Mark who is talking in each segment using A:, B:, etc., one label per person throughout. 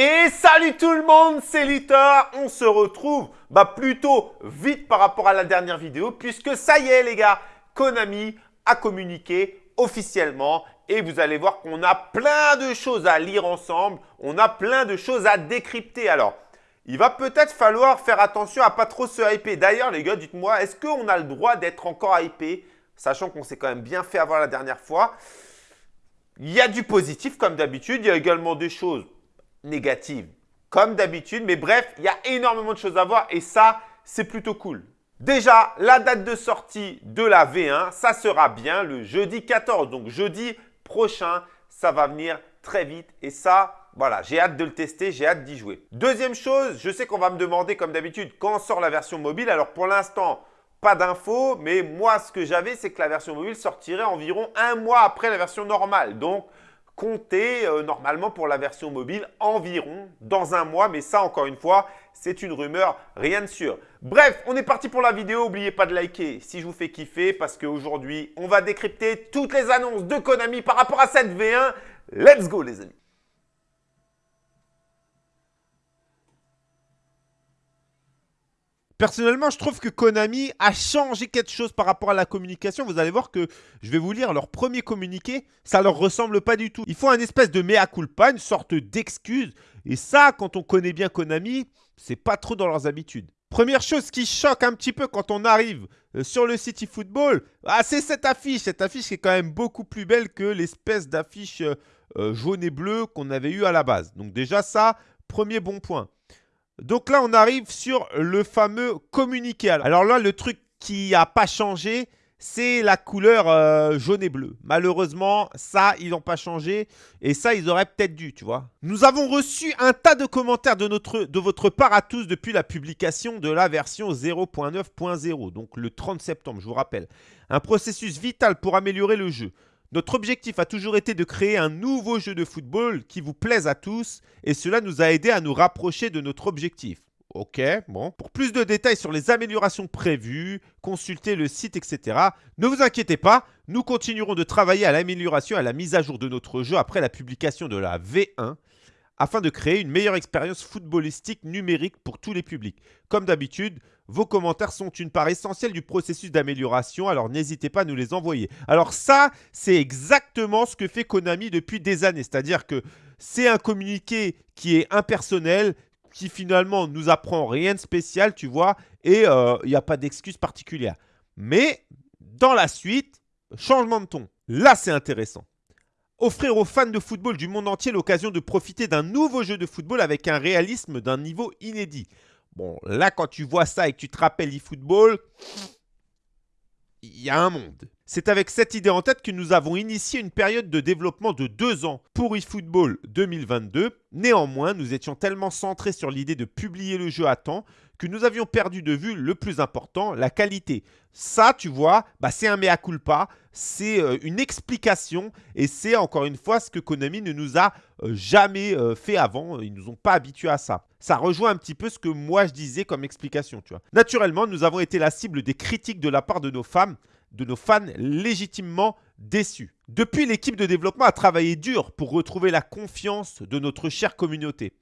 A: Et salut tout le monde, c'est Litter. On se retrouve bah, plutôt vite par rapport à la dernière vidéo puisque ça y est les gars, Konami a communiqué officiellement et vous allez voir qu'on a plein de choses à lire ensemble, on a plein de choses à décrypter. Alors, il va peut-être falloir faire attention à pas trop se hyper. D'ailleurs les gars, dites-moi, est-ce qu'on a le droit d'être encore hypé Sachant qu'on s'est quand même bien fait avoir la dernière fois. Il y a du positif comme d'habitude, il y a également des choses négative, comme d'habitude. Mais bref, il y a énormément de choses à voir et ça, c'est plutôt cool. Déjà, la date de sortie de la V1, ça sera bien le jeudi 14. Donc, jeudi prochain, ça va venir très vite. Et ça, voilà, j'ai hâte de le tester, j'ai hâte d'y jouer. Deuxième chose, je sais qu'on va me demander comme d'habitude quand sort la version mobile. Alors, pour l'instant, pas d'infos, mais moi, ce que j'avais, c'est que la version mobile sortirait environ un mois après la version normale. Donc, compter euh, normalement pour la version mobile environ dans un mois. Mais ça, encore une fois, c'est une rumeur, rien de sûr. Bref, on est parti pour la vidéo. N'oubliez pas de liker si je vous fais kiffer parce qu'aujourd'hui, on va décrypter toutes les annonces de Konami par rapport à cette V1. Let's go les amis
B: Personnellement, je trouve que Konami a changé quelque chose par rapport à la communication. Vous allez voir que, je vais vous lire leur premier communiqué, ça leur ressemble pas du tout. Ils font un espèce de mea culpa, une sorte d'excuse. Et ça, quand on connaît bien Konami, c'est pas trop dans leurs habitudes. Première chose qui choque un petit peu quand on arrive euh, sur le City Football, ah, c'est cette affiche. Cette affiche qui est quand même beaucoup plus belle que l'espèce d'affiche euh, euh, jaune et bleue qu'on avait eu à la base. Donc déjà ça, premier bon point. Donc là, on arrive sur le fameux communiqué. Alors là, le truc qui n'a pas changé, c'est la couleur euh, jaune et bleu. Malheureusement, ça, ils n'ont pas changé. Et ça, ils auraient peut-être dû, tu vois. Nous avons reçu un tas de commentaires de, votre part à tous depuis la publication de la version 0.9.0, donc le 30 septembre, je vous rappelle. Un processus vital pour améliorer le jeu. Notre objectif a toujours été de créer un nouveau jeu de football qui vous plaise à tous et cela nous a aidé à nous rapprocher de notre objectif. Ok, bon. Pour plus de détails sur les améliorations prévues, consultez le site, etc. Ne vous inquiétez pas, nous continuerons de travailler à l'amélioration et à la mise à jour de notre jeu après la publication de la V1 afin de créer une meilleure expérience footballistique numérique pour tous les publics. Comme d'habitude, vos commentaires sont une part essentielle du processus d'amélioration, alors n'hésitez pas à nous les envoyer. Alors ça, c'est exactement ce que fait Konami depuis des années. C'est-à-dire que c'est un communiqué qui est impersonnel, qui finalement nous apprend rien de spécial, tu vois, et euh, il n'y a pas d'excuse particulière. Mais dans la suite, changement de ton. Là, c'est intéressant offrir aux fans de football du monde entier l'occasion de profiter d'un nouveau jeu de football avec un réalisme d'un niveau inédit. Bon, là, quand tu vois ça et que tu te rappelles eFootball, il y a un monde. C'est avec cette idée en tête que nous avons initié une période de développement de deux ans pour eFootball 2022. Néanmoins, nous étions tellement centrés sur l'idée de publier le jeu à temps que nous avions perdu de vue le plus important, la qualité. Ça, tu vois, bah, c'est un mea culpa, c'est euh, une explication et c'est encore une fois ce que Konami ne nous a euh, jamais euh, fait avant. Ils ne nous ont pas habitués à ça. Ça rejoint un petit peu ce que moi je disais comme explication, tu vois. Naturellement, nous avons été la cible des critiques de la part de nos femmes, de nos fans légitimement déçus. Depuis, l'équipe de développement a travaillé dur pour retrouver la confiance de notre chère communauté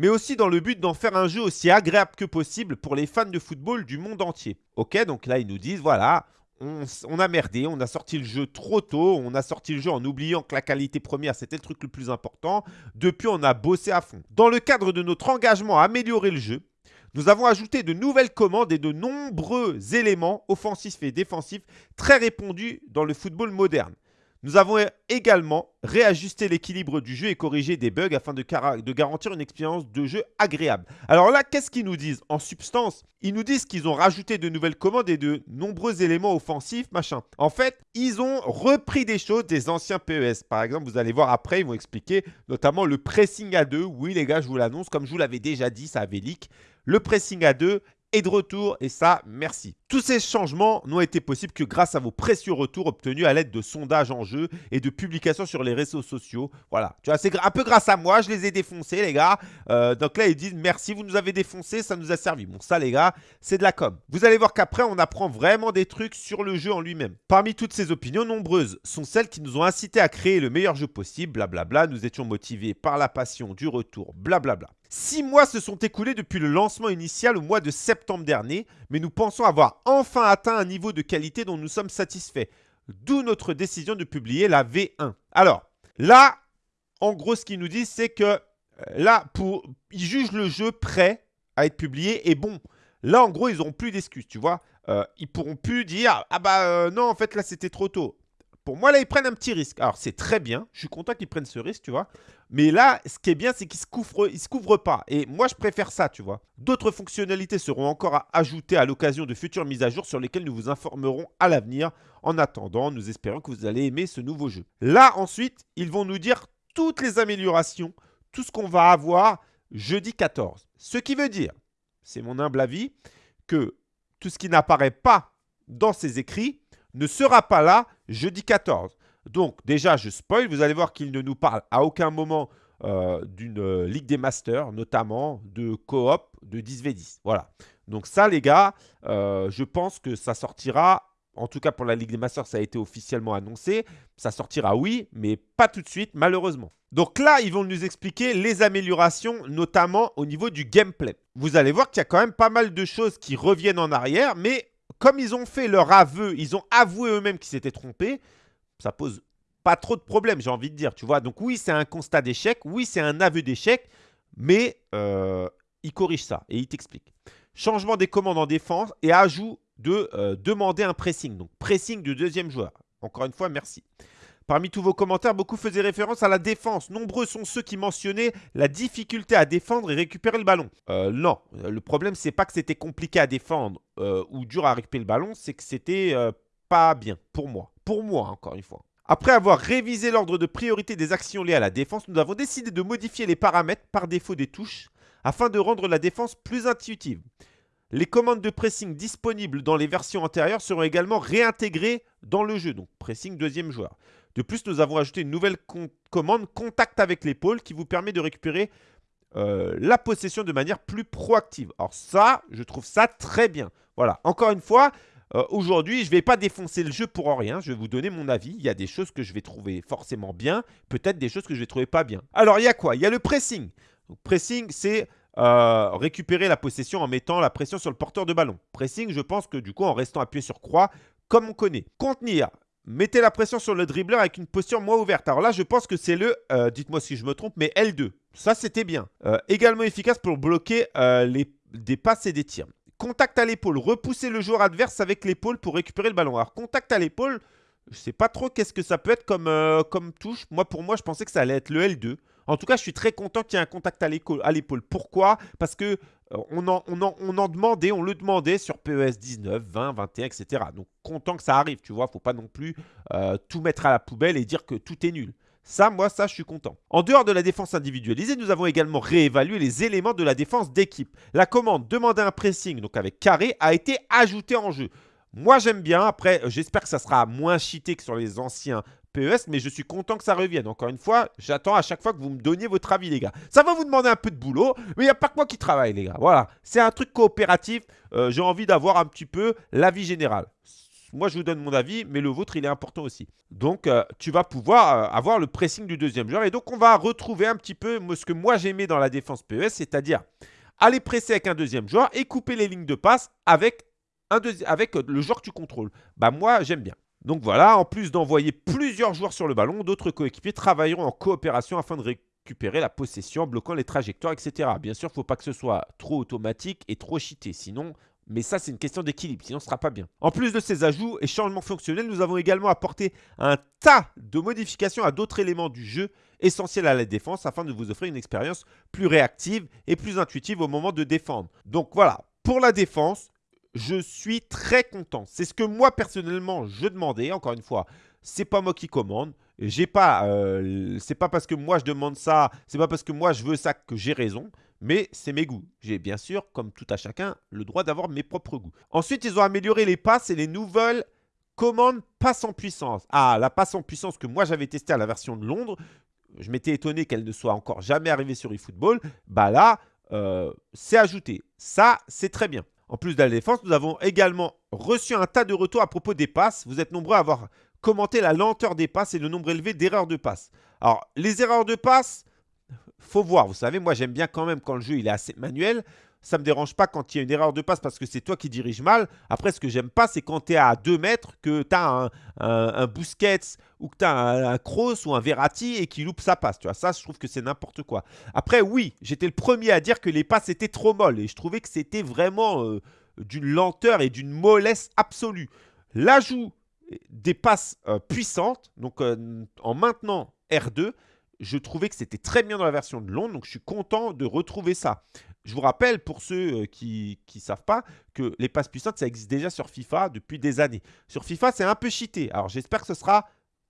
B: mais aussi dans le but d'en faire un jeu aussi agréable que possible pour les fans de football du monde entier. Ok, donc là ils nous disent, voilà, on, a merdé, on a sorti le jeu trop tôt, on a sorti le jeu en oubliant que la qualité première c'était le truc le plus important. Depuis, on a bossé à fond. Dans le cadre de notre engagement à améliorer le jeu, nous avons ajouté de nouvelles commandes et de nombreux éléments offensifs et défensifs très répandus dans le football moderne. Nous avons également réajusté l'équilibre du jeu et corrigé des bugs afin de, garantir une expérience de jeu agréable. Alors là, qu'est-ce qu'ils nous disent En substance, ils nous disent qu'ils ont rajouté de nouvelles commandes et de nombreux éléments offensifs, machin. En fait, ils ont repris des choses des anciens PES. Par exemple, vous allez voir après, ils vont expliquer notamment le pressing à deux. Oui, les gars, je vous l'annonce, comme je vous l'avais déjà dit, ça avait leak. Le pressing à deux est de retour et ça, merci. Tous ces changements n'ont été possibles que grâce à vos précieux retours obtenus à l'aide de sondages en jeu et de publications sur les réseaux sociaux. Voilà, tu vois, c'est un peu grâce à moi, je les ai défoncés, les gars. Euh, donc là, ils disent merci, vous nous avez défoncés, ça nous a servi. Bon, ça, les gars, c'est de la com. Vous allez voir qu'après, on apprend vraiment des trucs sur le jeu en lui-même. Parmi toutes ces opinions, nombreuses sont celles qui nous ont incités à créer le meilleur jeu possible, blablabla. Nous étions motivés par la passion du retour, blablabla. Six mois se sont écoulés depuis le lancement initial au mois de septembre dernier, mais nous pensons avoir enfin atteint un niveau de qualité dont nous sommes satisfaits. D'où notre décision de publier la V1. Alors, là, en gros, ce qu'ils nous disent, c'est que euh, là, pour, ils jugent le jeu prêt à être publié. Et bon, là, en gros, ils n'auront plus d'excuses, tu vois. Euh, ils pourront plus dire « Ah bah euh, non, en fait, là, c'était trop tôt. » Moi, là, ils prennent un petit risque. Alors, c'est très bien. Je suis content qu'ils prennent ce risque, tu vois. Mais là, ce qui est bien, c'est qu'ils ne se, couvrent, pas. Et moi, je préfère ça, tu vois. D'autres fonctionnalités seront encore à ajouter à l'occasion de futures mises à jour sur lesquelles nous vous informerons à l'avenir. En attendant, nous espérons que vous allez aimer ce nouveau jeu. Là, ensuite, ils vont nous dire toutes les améliorations, tout ce qu'on va avoir jeudi 14. Ce qui veut dire, c'est mon humble avis, que tout ce qui n'apparaît pas dans ces écrits ne sera pas là jeudi 14. Donc déjà, je spoil, vous allez voir qu'il ne nous parle à aucun moment euh, d'une euh, Ligue des Masters, notamment de coop de 10v10. Voilà. Donc ça, les gars, euh, je pense que ça sortira, en tout cas pour la Ligue des Masters, ça a été officiellement annoncé. Ça sortira, oui, mais pas tout de suite, malheureusement. Donc là, ils vont nous expliquer les améliorations, notamment au niveau du gameplay. Vous allez voir qu'il y a quand même pas mal de choses qui reviennent en arrière, mais comme ils ont fait leur aveu, ils ont avoué eux-mêmes qu'ils s'étaient trompés, ça pose pas trop de problèmes, j'ai envie de dire, tu vois. Donc oui, c'est un constat d'échec, oui, c'est un aveu d'échec, mais euh, il corrige ça et il t'explique. Changement des commandes en défense et ajout de euh, demander un pressing. Donc pressing du deuxième joueur. Encore une fois, merci. Parmi tous vos commentaires, beaucoup faisaient référence à la défense. Nombreux sont ceux qui mentionnaient la difficulté à défendre et récupérer le ballon. Euh, non, le problème, c'est pas que c'était compliqué à défendre euh, ou dur à récupérer le ballon, c'est que c'était euh, pas bien pour moi. Pour moi, encore une fois. Après avoir révisé l'ordre de priorité des actions liées à la défense, nous avons décidé de modifier les paramètres par défaut des touches afin de rendre la défense plus intuitive. Les commandes de pressing disponibles dans les versions antérieures seront également réintégrées dans le jeu, donc pressing deuxième joueur. De plus, nous avons ajouté une nouvelle commande contact avec l'épaule qui vous permet de récupérer euh, la possession de manière plus proactive. Alors ça, je trouve ça très bien. Voilà, encore une fois, euh, aujourd'hui, je ne vais pas défoncer le jeu pour rien. Je vais vous donner mon avis. Il y a des choses que je vais trouver forcément bien, peut-être des choses que je vais trouver pas bien. Alors, il y a quoi? Il y a le pressing. pressing, c'est euh, récupérer la possession en mettant la pression sur le porteur de ballon. Pressing, je pense que du coup, en restant appuyé sur croix, comme on connaît. Contenir, Mettez la pression sur le dribbleur avec une posture moins ouverte. Alors là, je pense que c'est le, euh, dites-moi si je me trompe, mais L2. Ça, c'était bien. Euh, également efficace pour bloquer euh, les, des passes et des tirs. Contact à l'épaule. Repousser le joueur adverse avec l'épaule pour récupérer le ballon. Alors, contact à l'épaule, je sais pas trop qu'est-ce que ça peut être comme, comme touche. Moi, pour moi, je pensais que ça allait être le L2. En tout cas, je suis très content qu'il y ait un contact à l'épaule. Pourquoi? Parce que on en, on, en, demandait, on le demandait sur PES 19, 20, 21, etc. Donc, content que ça arrive, tu vois. Faut pas non plus euh, tout mettre à la poubelle et dire que tout est nul. Ça, moi, ça, je suis content. En dehors de la défense individualisée, nous avons également réévalué les éléments de la défense d'équipe. La commande demander un pressing, donc avec carré, a été ajoutée en jeu. Moi, j'aime bien. Après, j'espère que ça sera moins cheaté que sur les anciens PES, mais je suis content que ça revienne. Encore une fois, j'attends à chaque fois que vous me donniez votre avis, les gars. Ça va vous demander un peu de boulot, mais il n'y a pas que moi qui travaille, les gars. Voilà, c'est un truc coopératif. Euh, j'ai envie d'avoir un petit peu l'avis général. Moi, je vous donne mon avis, mais le vôtre, il est important aussi. Donc, euh, tu vas pouvoir euh, avoir le pressing du deuxième joueur. Et donc, on va retrouver un petit peu ce que moi, j'aimais dans la défense PES, c'est-à-dire aller presser avec un deuxième joueur et couper les lignes de passe avec, avec le joueur que tu contrôles. Bah, moi, j'aime bien. Donc voilà, en plus d'envoyer plusieurs joueurs sur le ballon, d'autres coéquipiers travailleront en coopération afin de récupérer la possession, bloquant les trajectoires, etc. Bien sûr, il ne faut pas que ce soit trop automatique et trop cheaté, sinon... Mais ça, c'est une question d'équilibre, sinon ce ne sera pas bien. En plus de ces ajouts et changements fonctionnels, nous avons également apporté un tas de modifications à d'autres éléments du jeu essentiels à la défense afin de vous offrir une expérience plus réactive et plus intuitive au moment de défendre. Donc voilà, pour la défense, je suis très content. C'est ce que moi, personnellement, je demandais. Encore une fois, c'est pas moi qui commande. J'ai pas, euh, c'est pas parce que moi je demande ça, c'est pas parce que moi je veux ça que j'ai raison. Mais c'est mes goûts. J'ai bien sûr, comme tout à chacun, le droit d'avoir mes propres goûts. Ensuite, ils ont amélioré les passes et les nouvelles commandes passe en puissance. Ah, la passe en puissance que moi j'avais testé à la version de Londres, je m'étais étonné qu'elle ne soit encore jamais arrivée sur eFootball. Bah là, euh, c'est ajouté. Ça, c'est très bien. En plus de la défense, nous avons également reçu un tas de retours à propos des passes. Vous êtes nombreux à avoir commenté la lenteur des passes et le nombre élevé d'erreurs de passes. Alors, les erreurs de passes, faut voir. Vous savez, moi, j'aime bien quand même quand le jeu il est assez manuel. Ça ne me dérange pas quand il y a une erreur de passe parce que c'est toi qui dirige mal. Après, ce que j'aime pas, c'est quand tu es à 2 mètres, que tu as un, un, Busquets ou que tu as un, Kroos ou un Verratti et qui loupe sa passe. Tu vois, ça, je trouve que c'est n'importe quoi. Après, oui, j'étais le premier à dire que les passes étaient trop molles et je trouvais que c'était vraiment euh, d'une lenteur et d'une mollesse absolue. L'ajout des passes euh, puissantes, donc euh, en maintenant R2, je trouvais que c'était très bien dans la version de Londres, donc je suis content de retrouver ça. Je vous rappelle, pour ceux euh, qui ne savent pas, que les passes puissantes, ça existe déjà sur FIFA depuis des années. Sur FIFA, c'est un peu cheaté. Alors, j'espère que ce sera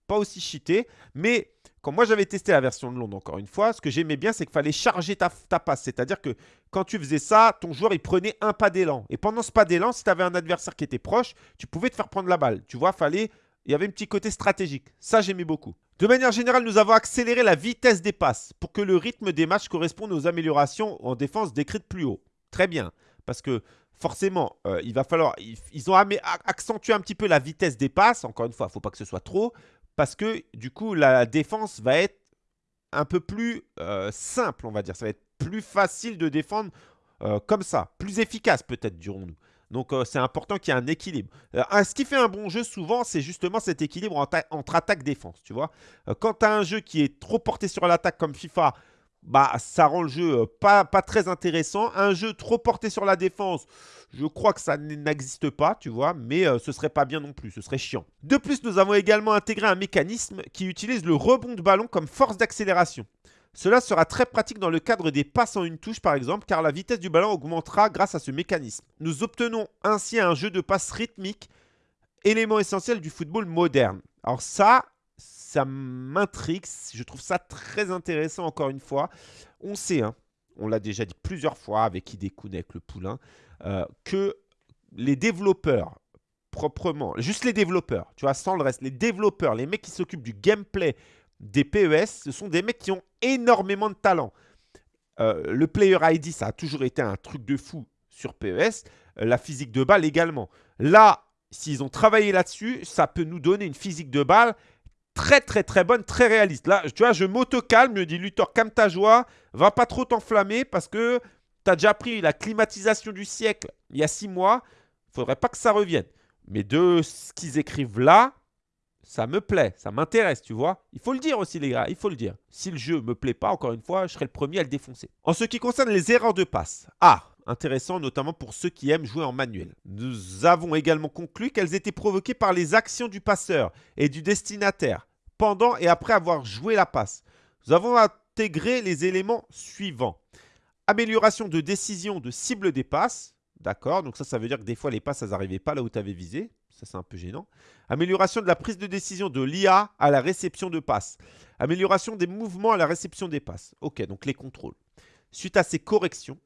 B: pas aussi cheaté. Mais quand moi, j'avais testé la version de Londres, encore une fois, ce que j'aimais bien, c'est qu'il fallait charger ta, passe. C'est-à-dire que quand tu faisais ça, ton joueur, il prenait un pas d'élan. Et pendant ce pas d'élan, si tu avais un adversaire qui était proche, tu pouvais te faire prendre la balle. Tu vois, il y avait un petit côté stratégique. Ça, j'aimais beaucoup. De manière générale, nous avons accéléré la vitesse des passes pour que le rythme des matchs corresponde aux améliorations en défense décrites plus haut. Très bien, parce que forcément, euh, il va falloir... Ils ont accentué un petit peu la vitesse des passes. Encore une fois, il ne faut pas que ce soit trop, parce que du coup, la défense va être un peu plus euh, simple, on va dire. Ça va être plus facile de défendre euh, comme ça. Plus efficace peut-être, dirons-nous. Donc, euh, c'est important qu'il y ait un équilibre. Euh, ce qui fait un bon jeu, souvent, c'est justement cet équilibre entre, attaque-défense, tu vois. Euh, quand tu un jeu qui est trop porté sur l'attaque comme FIFA, bah, ça rend le jeu pas, pas très intéressant. Un jeu trop porté sur la défense, je crois que ça n'existe pas, tu vois, mais ce serait pas bien non plus, ce serait chiant. De plus, nous avons également intégré un mécanisme qui utilise le rebond de ballon comme force d'accélération. Cela sera très pratique dans le cadre des passes en une touche par exemple, car la vitesse du ballon augmentera grâce à ce mécanisme. Nous obtenons ainsi un jeu de passe rythmique, élément essentiel du football moderne. Alors ça, ça m'intrigue, je trouve ça très intéressant encore une fois. On sait, hein, on l'a déjà dit plusieurs fois avec Idekun, avec le poulain, euh, que les développeurs, proprement, juste les développeurs, tu vois, sans le reste, les développeurs, les mecs qui s'occupent du gameplay, des PES, ce sont des mecs qui ont énormément de talent. Euh, le Player ID, ça a toujours été un truc de fou sur PES. Euh, la physique de balle également. Là, s'ils ont travaillé là-dessus, ça peut nous donner une physique de balle très très très bonne, très réaliste. Là, tu vois, je m'auto-calme, me dit Luthor, calme ta joie, va pas trop t'enflammer parce que tu as déjà pris la climatisation du siècle il y a six mois. Faudrait pas que ça revienne. Mais de ce qu'ils écrivent là, ça me plaît, ça m'intéresse, tu vois. Il faut le dire aussi, les gars, il faut le dire. Si le jeu me plaît pas, encore une fois, je serai le premier à le défoncer. En ce qui concerne les erreurs de passe, ah, intéressant notamment pour ceux qui aiment jouer en manuel. Nous avons également conclu qu'elles étaient provoquées par les actions du passeur et du destinataire pendant et après avoir joué la passe. Nous avons intégré les éléments suivants. Amélioration de décision de cible des passes. D'accord, donc ça, ça veut dire que des fois, les passes, elles n'arrivaient pas là où tu avais visé. Ça, c'est un peu gênant. Amélioration de la prise de décision de l'IA à la réception de passes. Amélioration des mouvements à la réception des passes. Ok, donc les contrôles. Suite à ces corrections,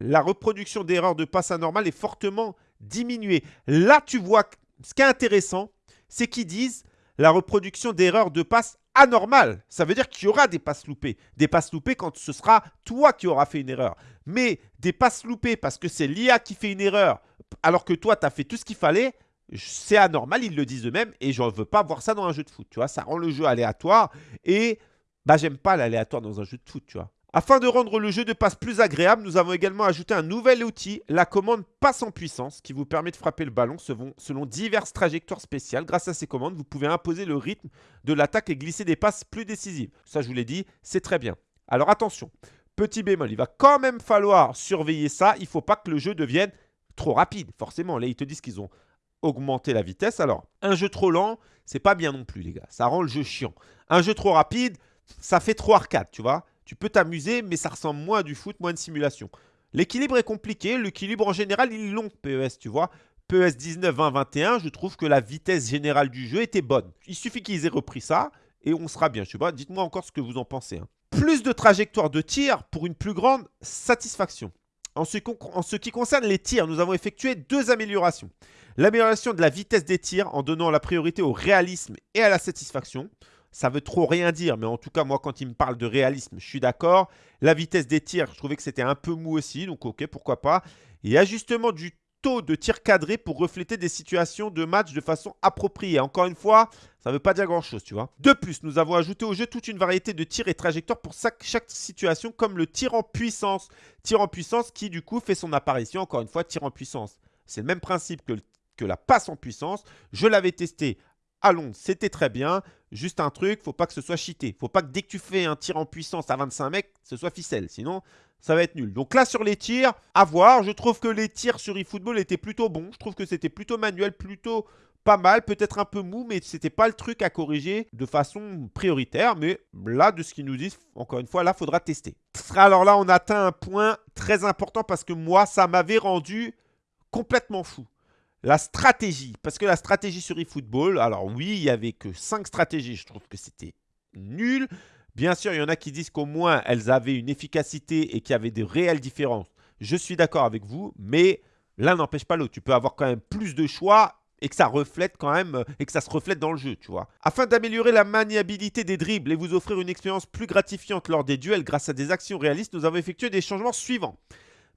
B: la reproduction d'erreurs de passes anormales est fortement diminuée. Là, tu vois, ce qui est intéressant, c'est qu'ils disent la reproduction d'erreurs de passes anormales. Ça veut dire qu'il y aura des passes loupées. Des passes loupées quand ce sera toi qui auras fait une erreur. Mais des passes loupées parce que c'est l'IA qui fait une erreur alors que toi, tu as fait tout ce qu'il fallait, c'est anormal, ils le disent eux-mêmes, et je ne veux pas voir ça dans un jeu de foot, tu vois. Ça rend le jeu aléatoire, et bah j'aime pas l'aléatoire dans un jeu de foot, tu vois. Afin de rendre le jeu de passe plus agréable, nous avons également ajouté un nouvel outil, la commande passe en puissance, qui vous permet de frapper le ballon selon diverses trajectoires spéciales. Grâce à ces commandes, vous pouvez imposer le rythme de l'attaque et glisser des passes plus décisives. Ça, je vous l'ai dit, c'est très bien. Alors attention, petit bémol, il va quand même falloir surveiller ça. Il ne faut pas que le jeu devienne trop rapide. Forcément, là, ils te disent qu'ils ont augmenté la vitesse. Alors, un jeu trop lent, c'est pas bien non plus, les gars. Ça rend le jeu chiant. Un jeu trop rapide, ça fait trop arcade, tu vois. Tu peux t'amuser, mais ça ressemble moins du foot, moins de simulation. L'équilibre est compliqué. L'équilibre, en général, il est long, PES, tu vois. PES 19, 20, 21, je trouve que la vitesse générale du jeu était bonne. Il suffit qu'ils aient repris ça et on sera bien. Sais pas, dites-moi encore ce que vous en pensez. Hein. Plus de trajectoires de tir pour une plus grande satisfaction. En ce, qui concerne les tirs, nous avons effectué deux améliorations. L'amélioration de la vitesse des tirs en donnant la priorité au réalisme et à la satisfaction. Ça veut trop rien dire, mais en tout cas, moi, quand il me parle de réalisme, je suis d'accord. La vitesse des tirs, je trouvais que c'était un peu mou aussi, donc ok, pourquoi pas. Et ajustement du de tir cadré pour refléter des situations de match de façon appropriée. Encore une fois, ça ne veut pas dire grand-chose, tu vois. De plus, nous avons ajouté au jeu toute une variété de tirs et trajectoires pour chaque, chaque situation, comme le tir en puissance. Tir en puissance qui, du coup, fait son apparition, encore une fois, tir en puissance. C'est le même principe que, que la passe en puissance. Je l'avais testé c'était très bien. Juste un truc, faut pas que ce soit cheaté. Faut pas que dès que tu fais un tir en puissance à 25 mecs, ce soit ficelle. Sinon, ça va être nul. Donc là, sur les tirs, à voir. Je trouve que les tirs sur eFootball étaient plutôt bons. Je trouve que c'était plutôt manuel, plutôt pas mal. Peut-être un peu mou, mais c'était pas le truc à corriger de façon prioritaire. Mais là, de ce qu'ils nous disent, encore une fois, là, faudra tester. Alors là, on atteint un point très important parce que moi, ça m'avait rendu complètement fou. La stratégie, parce que la stratégie sur eFootball, alors oui, il n'y avait que 5 stratégies, je trouve que c'était nul. Bien sûr, il y en a qui disent qu'au moins elles avaient une efficacité et qu'il y avait de réelles différences. Je suis d'accord avec vous, mais l'un n'empêche pas l'autre. Tu peux avoir quand même plus de choix et que ça reflète quand même et que ça se reflète dans le jeu, tu vois. Afin d'améliorer la maniabilité des dribbles et vous offrir une expérience plus gratifiante lors des duels grâce à des actions réalistes, nous avons effectué des changements suivants.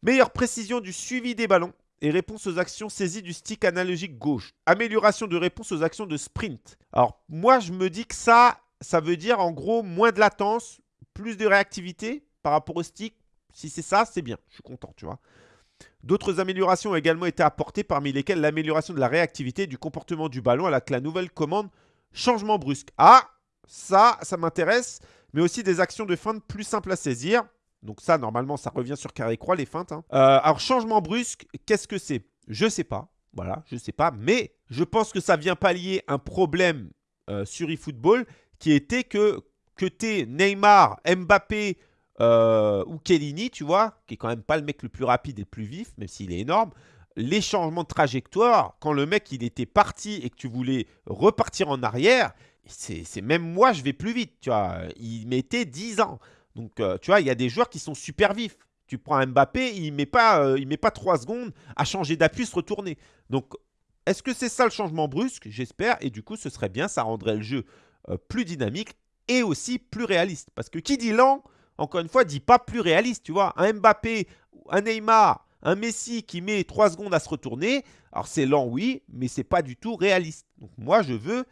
B: Meilleure précision du suivi des ballons, et réponse aux actions saisies du stick analogique gauche. Amélioration de réponse aux actions de sprint. Alors, moi, je me dis que ça, ça veut dire en gros moins de latence, plus de réactivité par rapport au stick. Si c'est ça, c'est bien. Je suis content, tu vois. D'autres améliorations ont également été apportées, parmi lesquelles l'amélioration de la réactivité et du comportement du ballon avec la nouvelle commande changement brusque. Ah, ça, ça m'intéresse, mais aussi des actions de feinte plus simples à saisir. Donc ça, normalement, ça revient sur carré-croix, les feintes. Hein. Euh, alors, changement brusque, qu'est-ce que c'est? Je ne sais pas. Voilà, je ne sais pas. Mais je pense que ça vient pallier un problème euh, sur eFootball qui était que, que tu Neymar, Mbappé euh, ou Kellini, tu vois, qui est quand même pas le mec le plus rapide et le plus vif, même s'il est énorme, les changements de trajectoire, quand le mec il était parti et que tu voulais repartir en arrière, c'est même moi je vais plus vite, tu vois. Il mettait 10 ans. Donc, euh, tu vois, il y a des joueurs qui sont super vifs. Tu prends Mbappé, il ne met, pas, euh, met pas 3 secondes à changer d'appui, se retourner. Donc, est-ce que c'est ça le changement brusque? J'espère. Et du coup, ce serait bien, ça rendrait le jeu euh, plus dynamique et aussi plus réaliste. Parce que qui dit lent, encore une fois, dit pas plus réaliste. Tu vois, un Mbappé, un Neymar, un Messi qui met 3 secondes à se retourner, alors c'est lent, oui, mais c'est pas du tout réaliste. Donc moi, je veux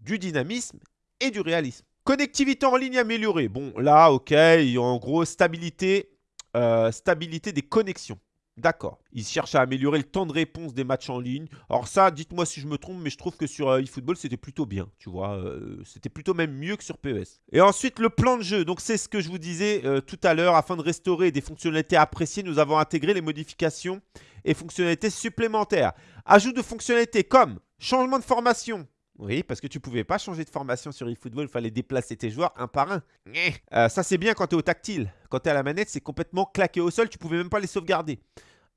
B: du dynamisme et du réalisme. Connectivité en ligne améliorée. Bon, là, ok, en gros, stabilité, euh, stabilité des connexions. D'accord. Ils cherchent à améliorer le temps de réponse des matchs en ligne. Alors ça, dites-moi si je me trompe, mais je trouve que sur euh, eFootball, c'était plutôt bien, tu vois. Euh, c'était plutôt même mieux que sur PES. Et ensuite, le plan de jeu. Donc c'est ce que je vous disais tout à l'heure. Afin de restaurer des fonctionnalités appréciées, nous avons intégré les modifications et fonctionnalités supplémentaires. Ajout de fonctionnalités comme changement de formation, oui, parce que tu pouvais pas changer de formation sur eFootball, il fallait déplacer tes joueurs un par un. Euh, ça, c'est bien quand tu es au tactile. Quand tu es à la manette, c'est complètement claqué au sol, tu pouvais même pas les sauvegarder.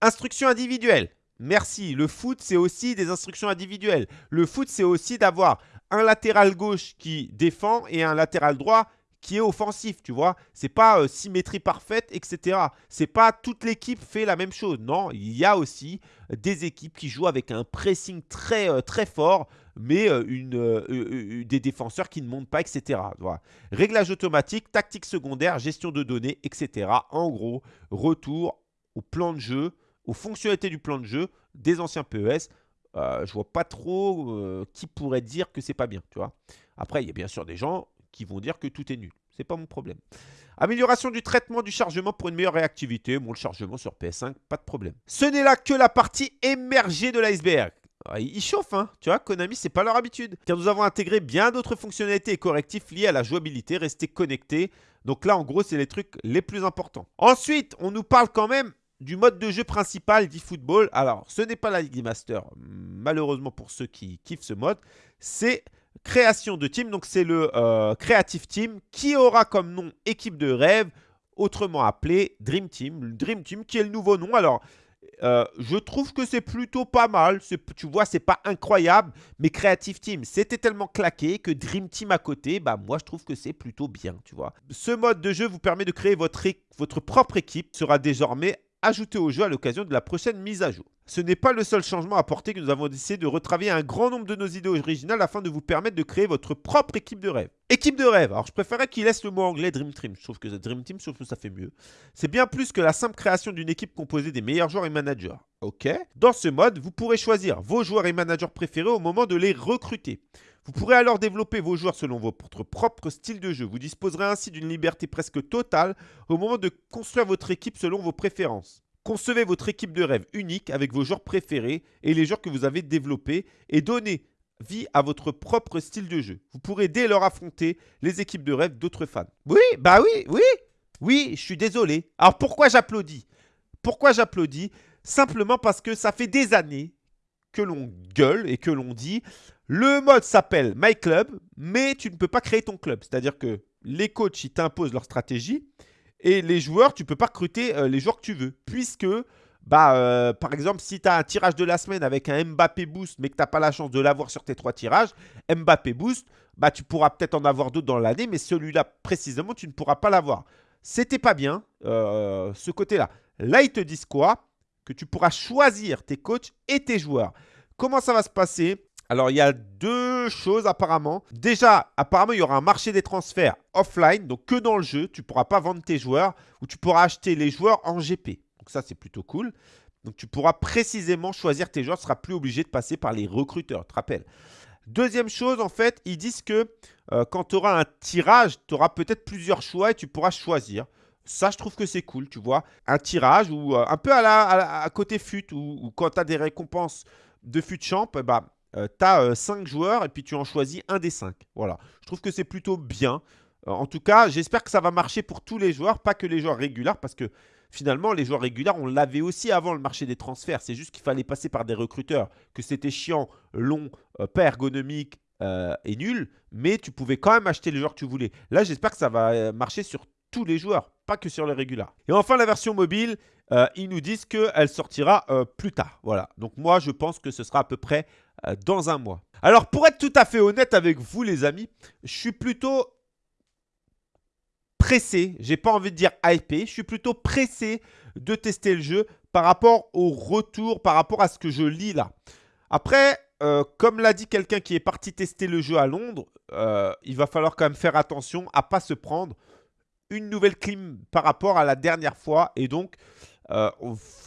B: Instructions individuelles. Merci. Le foot, c'est aussi des instructions individuelles. Le foot, c'est aussi d'avoir un latéral gauche qui défend et un latéral droit qui est offensif, tu vois. C'est pas euh, symétrie parfaite, etc. C'est pas toute l'équipe fait la même chose. Non, il y a aussi des équipes qui jouent avec un pressing très, euh, fort, mais euh, des défenseurs qui ne montent pas, etc. Réglage automatique, tactique secondaire, gestion de données, etc. En gros, retour au plan de jeu, aux fonctionnalités du plan de jeu des anciens PES. je vois pas trop qui pourrait dire que c'est pas bien, tu vois. Après, il y a bien sûr des gens qui vont dire que tout est nul. C'est pas mon problème. Amélioration du traitement du chargement pour une meilleure réactivité. Bon, le chargement sur PS5, pas de problème. Ce n'est là que la partie émergée de l'iceberg. Ah, il chauffe, hein. Tu vois, Konami, c'est pas leur habitude. Car nous avons intégré bien d'autres fonctionnalités et correctifs liés à la jouabilité, rester connecté. Donc là, en gros, c'est les trucs les plus importants. Ensuite, on nous parle quand même du mode de jeu principal d'eFootball. Alors, ce n'est pas la League Master, malheureusement pour ceux qui kiffent ce mode. C'est création de team. Donc, c'est le euh, Creative Team qui aura comme nom équipe de rêve, autrement appelé Dream Team. Dream Team qui est le nouveau nom. Alors, euh, je trouve que c'est plutôt pas mal. Tu vois, c'est pas incroyable, mais Creative Team, c'était tellement claqué que Dream Team à côté, bah moi je trouve que c'est plutôt bien, tu vois. Ce mode de jeu vous permet de créer votre, votre propre équipe, sera désormais ajouté au jeu à l'occasion de la prochaine mise à jour. Ce n'est pas le seul changement apporté que nous avons décidé de retravailler un grand nombre de nos idées originales afin de vous permettre de créer votre propre équipe de rêve. Équipe de rêve, alors je préférais qu'il laisse le mot anglais Dream Team, je trouve que Dream Team, trouve que ça fait mieux. C'est bien plus que la simple création d'une équipe composée des meilleurs joueurs et managers. Ok Dans ce mode, vous pourrez choisir vos joueurs et managers préférés au moment de les recruter. Vous pourrez alors développer vos joueurs selon votre propre style de jeu. Vous disposerez ainsi d'une liberté presque totale au moment de construire votre équipe selon vos préférences. Concevez votre équipe de rêve unique avec vos joueurs préférés et les joueurs que vous avez développés et donnez vie à votre propre style de jeu. Vous pourrez dès lors affronter les équipes de rêve d'autres fans. Oui, bah oui, oui, oui, je suis désolé. Alors pourquoi j'applaudis? Pourquoi j'applaudis? Simplement parce que ça fait des années que l'on gueule et que l'on dit le mode s'appelle My Club, mais tu ne peux pas créer ton club. C'est-à-dire que les coachs, ils t'imposent leur stratégie et les joueurs, tu ne peux pas recruter euh, les joueurs que tu veux. Puisque, bah, euh, par exemple, si tu as un tirage de la semaine avec un Mbappé Boost, mais que tu n'as pas la chance de l'avoir sur tes trois tirages, Mbappé Boost, bah, tu pourras peut-être en avoir d'autres dans l'année, mais celui-là, précisément, tu ne pourras pas l'avoir. C'était pas bien, euh, ce côté-là. Là, ils te disent quoi? Que tu pourras choisir tes coachs et tes joueurs. Comment ça va se passer? Alors, il y a deux choses apparemment. Déjà, apparemment, il y aura un marché des transferts offline, donc que dans le jeu. Tu ne pourras pas vendre tes joueurs ou tu pourras acheter les joueurs en GP. Donc ça, c'est plutôt cool. Donc, tu pourras précisément choisir tes joueurs. Tu ne seras plus obligé de passer par les recruteurs, te rappelles. Deuxième chose, en fait, ils disent que euh, quand tu auras un tirage, tu auras peut-être plusieurs choix et tu pourras choisir. Ça, je trouve que c'est cool, tu vois. Un tirage ou euh, un peu à, à, côté fut ou, quand tu as des récompenses de fut champ, bah, euh, tu as 5 joueurs et puis tu en choisis un des 5. Voilà. Je trouve que c'est plutôt bien. Euh, en tout cas, j'espère que ça va marcher pour tous les joueurs, pas que les joueurs réguliers, parce que finalement, les joueurs réguliers, on l'avait aussi avant le marché des transferts. C'est juste qu'il fallait passer par des recruteurs, que c'était chiant, long, euh, pas ergonomique et nul, mais tu pouvais quand même acheter les joueurs que tu voulais. Là, j'espère que ça va marcher sur tous les joueurs, pas que sur les réguliers. Et enfin, la version mobile, ils nous disent qu'elle sortira plus tard. Voilà. Donc moi, je pense que ce sera à peu près euh, dans un mois. Alors, pour être tout à fait honnête avec vous, les amis, je suis plutôt pressé, j'ai pas envie de dire hypé, je suis plutôt pressé de tester le jeu par rapport au retour, par rapport à ce que je lis là. Après, euh, comme l'a dit quelqu'un qui est parti tester le jeu à Londres, euh, il va falloir quand même faire attention à pas se prendre une nouvelle clim par rapport à la dernière fois. Et donc, euh,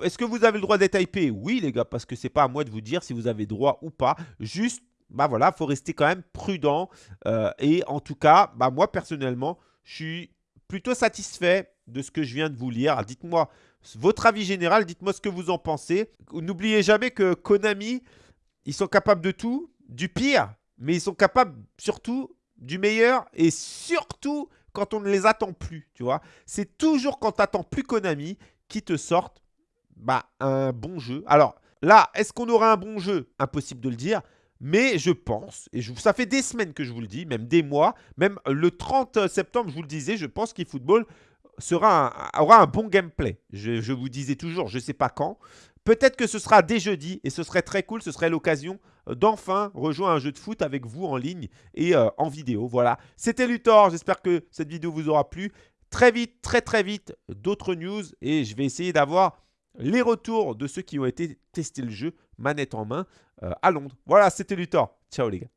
B: est-ce que vous avez le droit d'être hypé? Oui, les gars, parce que c'est pas à moi de vous dire si vous avez droit ou pas. Juste, bah voilà, faut rester quand même prudent. Euh, et en tout cas, bah moi, personnellement, je suis plutôt satisfait de ce que je viens de vous lire. Dites-moi votre avis général, dites-moi ce que vous en pensez. N'oubliez jamais que Konami, ils sont capables de tout, du pire, mais ils sont capables surtout du meilleur et surtout quand on ne les attend plus, tu vois. C'est toujours quand tu attends plus Konami qui te sortent bah, un bon jeu. Alors là, est-ce qu'on aura un bon jeu? Impossible de le dire. Mais je pense, et ça fait des semaines que je vous le dis, même des mois, même le 30 septembre, je vous le disais, je pense qu'eFootball aura un bon gameplay. Je, vous disais toujours, je ne sais pas quand. Peut-être que ce sera dès jeudi et ce serait très cool, ce serait l'occasion d'enfin rejoindre un jeu de foot avec vous en ligne et euh, en vidéo. Voilà, c'était Luthor, j'espère que cette vidéo vous aura plu. Très vite, très très vite, d'autres news et je vais essayer d'avoir les retours de ceux qui ont été testés le jeu manette en main euh, à Londres. Voilà, c'était Luthor. Ciao les gars.